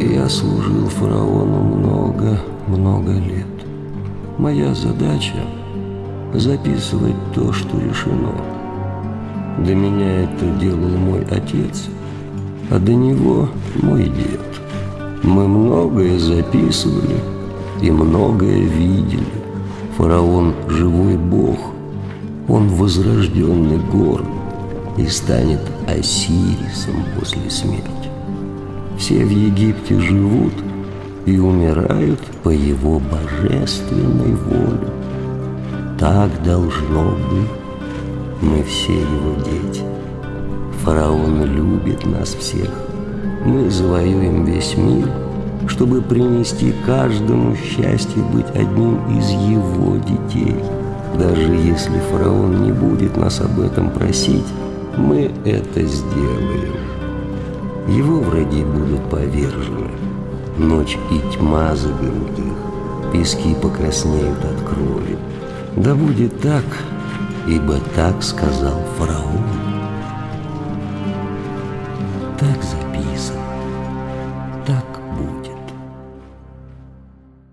Я служил фараону много-много лет. Моя задача – записывать то, что решено. До меня это делал мой отец, а до него мой дед. Мы многое записывали и многое видели. Фараон – живой бог, он возрожденный город и станет Осирисом после смерти. Все в Египте живут и умирают по его божественной воле. Так должно быть. Мы все его дети. Фараон любит нас всех. Мы завоюем весь мир, чтобы принести каждому счастье быть одним из его детей. Даже если фараон не будет нас об этом просить, мы это сделаем. Его враги будут повержены. Ночь и тьма заберут их, пески покраснеют от крови. Да будет так, ибо так сказал фараон. Так так